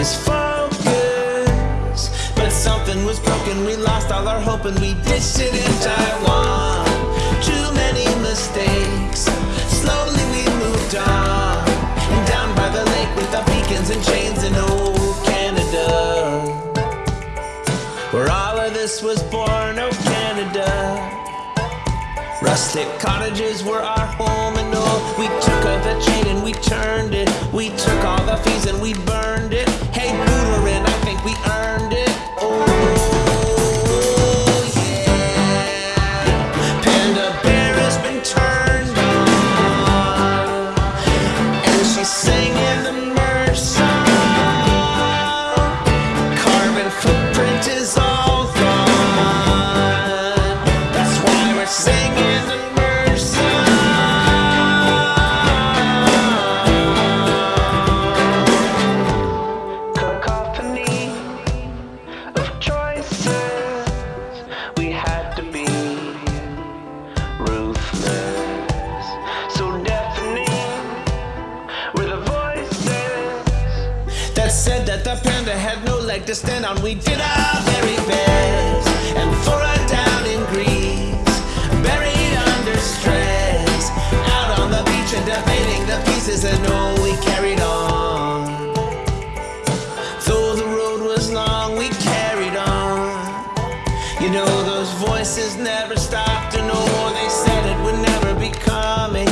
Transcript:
this focus. But something was broken, we lost all our hope and we ditched it in Taiwan. Too many mistakes, slowly we moved on. And down by the lake with our beacons and chains in old Canada. Where all of this was born, oh Canada. Rustic cottages were our home and all. We took the chain and we turned it. We took all the fees and we burned it. We had to be ruthless So deafening were the voices that said that the panda had no leg to stand on. We did our very best. You know those voices never stopped and no more. They said it would never be coming.